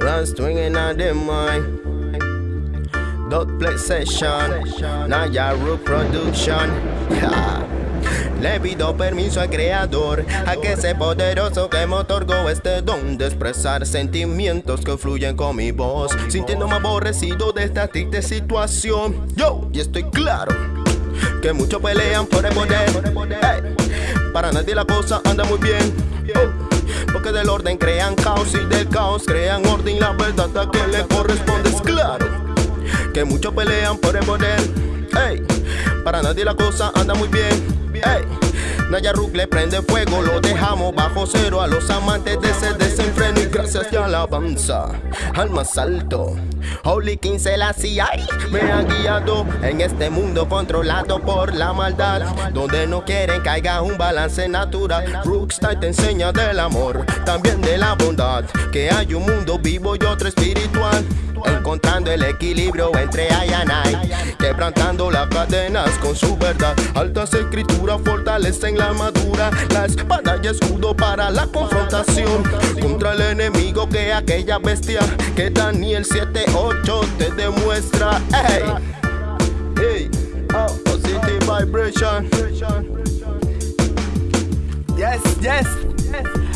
Run swinging on them mind. Dot play session. Naya Rook Production. Le pido permiso al creador, a que ese poderoso que me otorgó este don de expresar sentimientos que fluyen con mi voz, sintiéndome aborrecido de esta triste situación. Yo, y estoy claro que muchos pelean por el poder. para nadie la cosa anda muy bien. Oh, porque del orden crean caos y del caos crean orden. La verdad a quien le corresponde es claro que muchos pelean por el poder. para nadie la cosa anda muy bien. Naya le prende fuego, lo dejamos bajo cero a los amantes de ese desenfreno y gracias y alabanza al más alto. Holy King Selassie me ha guiado en este mundo controlado por la maldad, donde no quieren caiga un balance natural. Rookstyle te enseña del amor, también de la bondad, que hay un mundo vivo y otro espiritual encontrando el equilibrio entre I quebrantando las cadenas con su verdad. Altas escrituras fortalecen la armadura, la espada y escudo para la confrontación contra el enemigo que aquella bestia que Daniel 7:8 te demuestra. Hey, hey, oh, positive vibration. Yes, yes.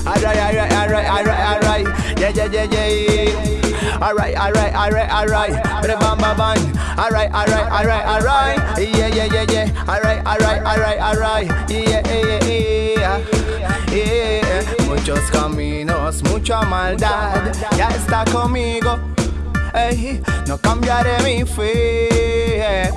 Alright, alright, alright, alright, alright. Yeah, yeah, yeah, yeah. Alright, alright, alright, alright. Bam, bam, bam. Alright, alright, alright, alright. Yeah, yeah, yeah, yeah. Alright, alright, alright, alright. Yeah, yeah, yeah, yeah. Muchos caminos, mucha maldad. Ya está conmigo. Ey, no cambiaré mi fe.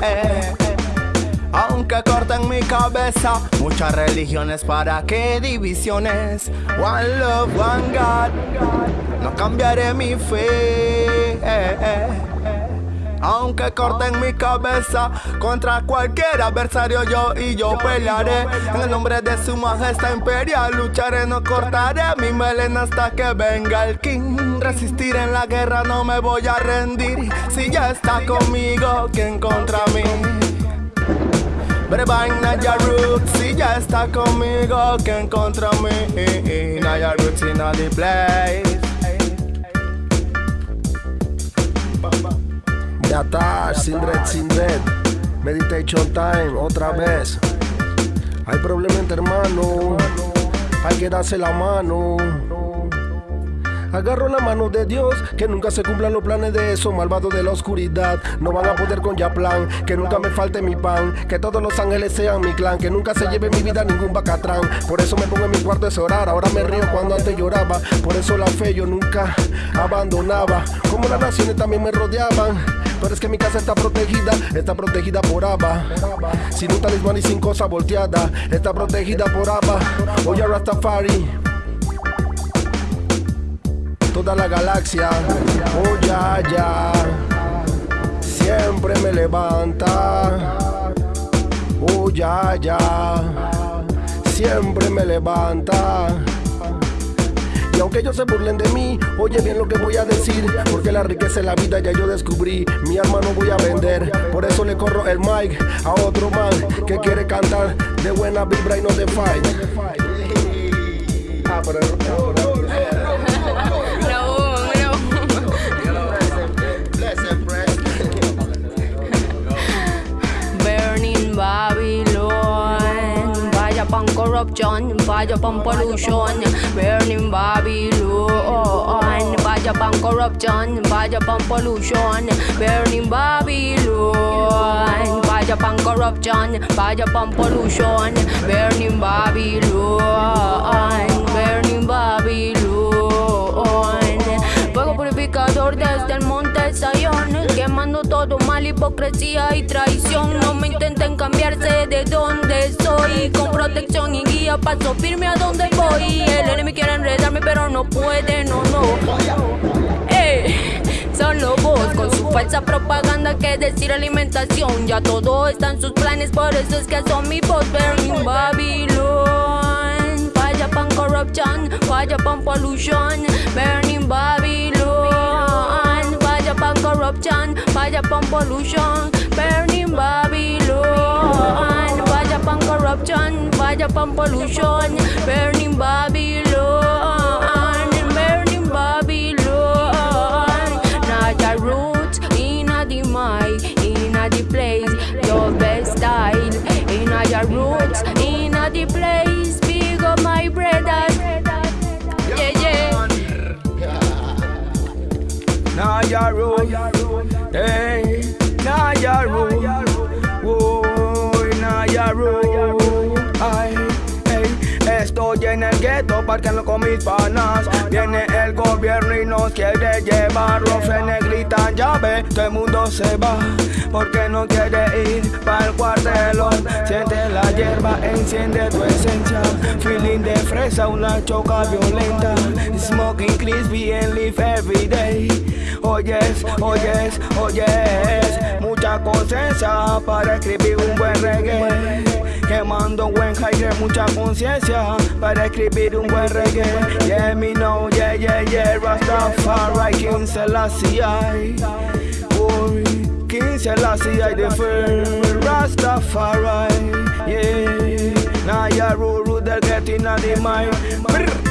Aunque corten mi cabeza, muchas religiones para qué divisiones. One love, one God. No cambiaré mi fe. Aunque corten mi cabeza contra cualquier adversario, yo y yo pelearé. En el nombre de su majestad imperial, lucharé, no cortaré mi melena hasta que venga el king. Resistir en la guerra, no me voy a rendir. Si ya está conmigo, ¿quién contra mí? Bang Naya Roots, si ya está conmigo, ¿quién contra mí? Naya Roots in the place. Ya está, sin red, sin red. Meditation time, otra vez. Hay problema entre hermanos, hay que darse la mano. Agarro la mano de Dios, que nunca se cumplan los planes de esos malvados de la oscuridad. No van a poder con ya plan, que nunca me falte mi pan, que todos los ángeles sean mi clan, que nunca se lleve mi vida ningún bacatrán. Por eso me pongo en mi cuarto a orar, ahora me río cuando antes lloraba. Por eso la fe yo nunca abandonaba, como las naciones también me rodeaban. Pero es que mi casa está protegida, está protegida por Abba. Sin un talismán y sin cosa volteada, está protegida por Abba. Oye Rastafari toda la galaxia. Oh ya, ya. Siempre me levanta. Oh ya, ya. Siempre me levanta. Y aunque ellos se burlen de mí, oye bien lo que voy a decir. Porque la riqueza en la vida ya yo descubrí. Mi alma no voy a vender. Por eso le corro el mic a otro man que quiere cantar de buena vibra y no de fight. Ah, corruption, vaya pan pollution, burning Babylon, vaya pan corruption, vaya pan pollution, burning Babylon, vaya pan corruption, vaya pan pollution, burning Babylon, burning Babylon, desde el monte Zion, quemando todo mal, hipocresía y traición, no me intenten cambiarse de donde soy, con protección y guía paso firme a donde voy. El enemigo quiere enredarme, pero no puede, no, no. Eh, solo vos con su falsa propaganda que decir alimentación. Ya todo está en sus planes, por eso es que son mi voz. Burning Babylon. Falla pan corruption, falla pan pollution. Burning Babylon. corruption, fire upon pollution, burning Babylon. Fire upon corruption, fire upon pollution, burning Babylon, burning Babylon. Not the root, in a the in a the place, your best style, in a roots. Naya rule, hey, Naya rule, Uy, en el gueto parqueando con mis panas. Viene el gobierno y nos quiere llevar. Los frenes gritan llave, todo el mundo se va. Porque no quiere ir para el cuartelón. Siente la hierba, enciende tu esencia. Feeling de fresa, una choca violenta. Smoking crispy and live every day. Oyes, oyes, oyes. Mucha conciencia para escribir un buen reggae. Quemando buen high, mucha conciencia para escribir un buen reggae. Yeah, me know, yeah, yeah, yeah. Rastafari, King Selassie. Boy, King Selassie, I the first. Rastafari, yeah. Now ya rule, rule, they're getting on the mind.